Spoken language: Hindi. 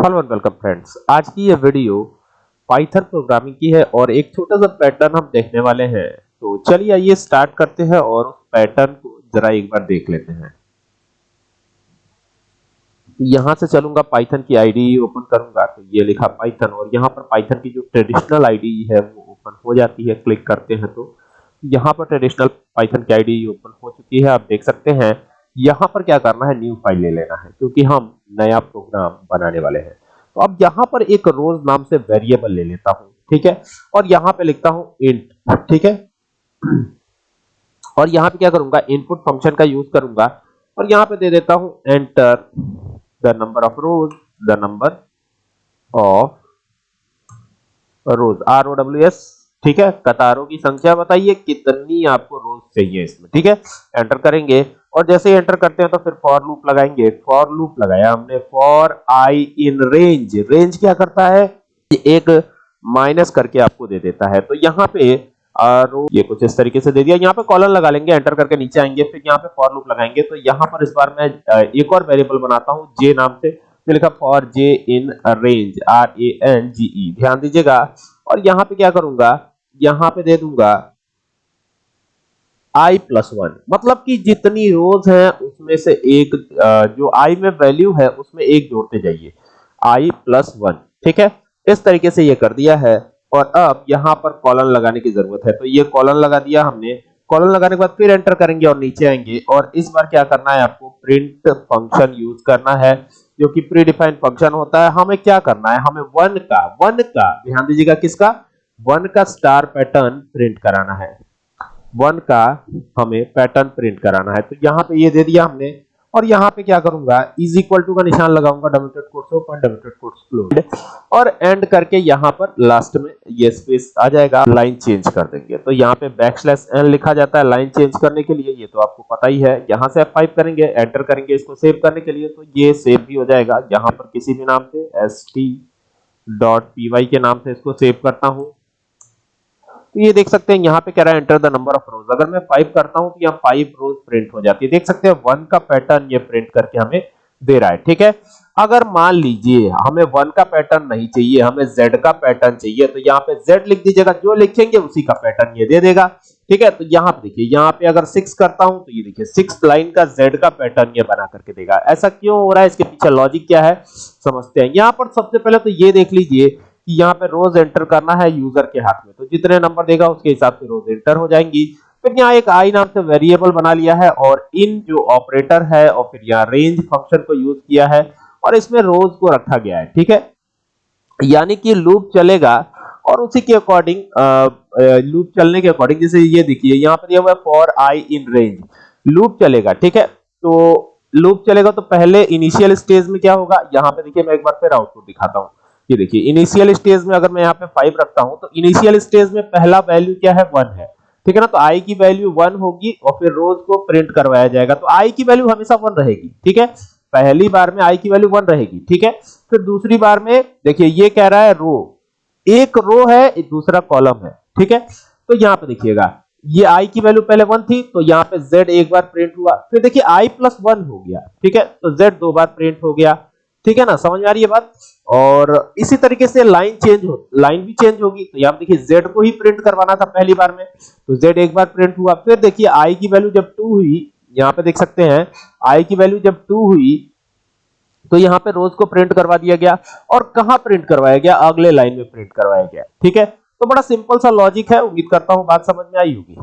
हेलो एंड वेलकम फ्रेंड्स आज की ये वीडियो पाइथन प्रोग्रामिंग की है और एक छोटा सा पैटर्न हम देखने वाले हैं। तो चलिए आइए स्टार्ट करते हैं और पैटर्न को जरा एक बार देख लेते हैं। यहाँ से चलूँगा पाइथन की आईडी ओपन करूँगा तो ये लिखा पाइथन और यहाँ पर पाइथन की जो ट्रेडिशनल आईडी है वो ओपन हो जाती है क्लिक करते हैं तो। यहाँ पर ट्रेडिशनल पाइथन की आईडी ओपन हो चुकी है, आप देख सकते हैं। यहाँ पर क्या करना है? न्यू फ़ाइल ले लेना है, क्योंकि हम नया प्रोग्राम बनाने वाले हैं। तो अब यहाँ पर एक रोज नाम से वेरिएबल ले लेता हूँ, ठीक है? और यहाँ पे लिखता हूँ इंट ठीक है? और यहाँ पे क्या करूँगा? इनपुट फ़ंक्शन का यूज़ करूँगा, और यहाँ पे दे देता हूँ enter the number of rows the number of rows R O W S ठीक है? कतारों की संख्या बताइए, कितनी आपको रोज चाहिए इसमें, ठीक है? एंटर करेंगे। और जैसे ही एंटर करते हैं तो फिर फॉर लूप लगाएँगे। फॉर लूप लगाया हमने। For I in range range क्या करता है? एक माइनस करके आपको दे देता है। तो यहाँ पे और ये कुछ इस तरीके से दे दिया। यहाँ पे कॉलन लगा लेंगे एंटर करके नीचे आएँगे, फिर यहाँ पे फॉर लूप लगाएँगे। तो यहाँ पर इस बार मैं एक और वेरिएबल बनाता हूँ जे नाम से। तो लिखा for J in range R A N G E ध्यान दीजिएगा। और यहाँ पे क्या करूँगा? यहाँ पे दे दूँगा i प्लस वन मतलब कि जितनी रोज हैं, उसमें से एक जो i में वैल्यू है, उसमें एक जोड़ते जाइए। I प्लस वन ठीक है? इस तरीके से ये कर दिया है। और अब यहाँ पर कॉलन लगाने की ज़रूरत है। तो ये कॉलन लगा दिया हमने। कॉलन लगाने के बाद फिर एंटर करेंगे और नीचे आएँगे। और इस बार क्या करना है आपको? प्रिंट फ़ंक्शन यूज़ करना है, जो कि प्री डिफाइंड फ़ंक्शन होता है। हमें क्या करना है? हमें वन का वन का, ध्यान दीजिएगा किसका? वन का स्टार पैटर्न प्रिंट कराना है। वन का हमें पैटर्न प्रिंट कराना है। तो यहाँ पे ये दे दिया हमने। और यहाँ पे क्या करूँगा? इज़ इक्वल टू का निशान लगाऊँगा double dot quotes open double dot quotes close और एंड करके यहाँ पर लास्ट में ये स्पेस आ जाएगा। लाइन चेंज कर देंगे। तो यहाँ पे बैकस्लैश एन लिखा जाता है लाइन चेंज करने के लिए। ये तो आपको पता ही है। यहाँ से F5 करेंगे एंटर करेंगे इसको सेव करने के लिए। तो ये सेव भी हो जाएगा। यहाँ पर किसी भी नाम से S T dot P Y के नाम से इसको सेव करता हूँ। तो ये देख सकते हैं, यहाँ पे कह रहा है enter the number of rows अगर मैं फाइव करता हूँ तो यहाँ फाइव रोज प्रिंट हो जाती है. देख सकते हैं वन का पैटर्न ये प्रिंट करके हमें दे रहा है, ठीक है? अगर मान लीजिए, हमें वन का पैटर्न नहीं चाहिए, हमें जेड का पैटर्न चाहिए तो यहाँ पे जेड लिख दीजिएगा, जो लिखेंगे उसी का पैटर्न ये दे देगा, ठीक है? तो यहाँ पे देखिए, यहाँ पे अगर सिक्स करता हूँ तो ये देखिए सिक्स लाइन का जेड का पैटर्न ये बना करके देगा. ऐसा क्यों हो रहा है? इसके पीछे लॉजिक क्या है? समझते हैं. यहाँ पर सबसे पहले तो ये देख लीजिए कि यहाँ पे रोज एंटर करना है यूज़र के हाथ में। तो जितने नंबर देगा उसके हिसाब से रोज एंटर हो जाएँगी। फिर यहाँ एक आई नाम से वेरिएबल बना लिया है और इन जो ऑपरेटर है और फिर यहाँ रेंज फ़ंक्शन को यूज़ किया है और इसमें रोज को रखा गया है, ठीक है? यानी कि लूप चलेगा और उसी के अकॉर्डिंग लूप चलने के अकॉर्डिंग जैसे ये देखिए, यहाँ पर दिया हुआ for I in range loop चलेगा, ठीक है? तो लूप चलेगा तो पहले इनिशियल स्टेज में क्या होगा? यहाँ पे देखिए मैं एक बार फिर आउटपुट दिखाता हूँ। ये देखिए इनिशियल स्टेज में अगर मैं यहाँ पे फाइव रखता हूँ तो इनिशियल स्टेज में पहला वैल्यू क्या है? वन है। ठीक है ना? तो आई की वैल्यू वन होगी और फिर रोज को प्रिंट करवाया जाएगा। तो आई की वैल्यू हमेशा वन रहेगी। ठीक है? पहली बार में आई की वैल्यू वन रहेगी। ठीक है? फिर दूसरी बार में, देखिए, ये कह रहा है रो एक रो है दूसरा कॉलम है। ठीक है? तो यहाँ पे देखिएगा, ये आई की वैल्यू पहले वन थी तो यहाँ पे जेड एक बार प्रिंट हुआ। फिर देखिए आई प्लस वन हो गया। ठीक है? तो जेड दो बार प्रिंट हो गया। ठीक है ना? समझ आ रही है बात? और इसी तरीके से लाइन चेंज हो लाइन भी चेंज होगी। तो यहाँ देखिए, z को ही प्रिंट करवाना था पहली बार में। तो z एक बार प्रिंट हुआ। फिर देखिए, i की वैल्यू जब 2 हुई, यहाँ पे देख सकते हैं, i की वैल्यू जब 2 हुई तो यहाँ पे रोज को प्रिंट करवा दिया गया और कहा प्रिंट करवाया गया? अगले लाइन में प्रिंट करवाया गया। ठीक है? तो बड़ा सिंपल सा लॉजिक है। उम्मीद करता हूँ बात समझ में आई होगी।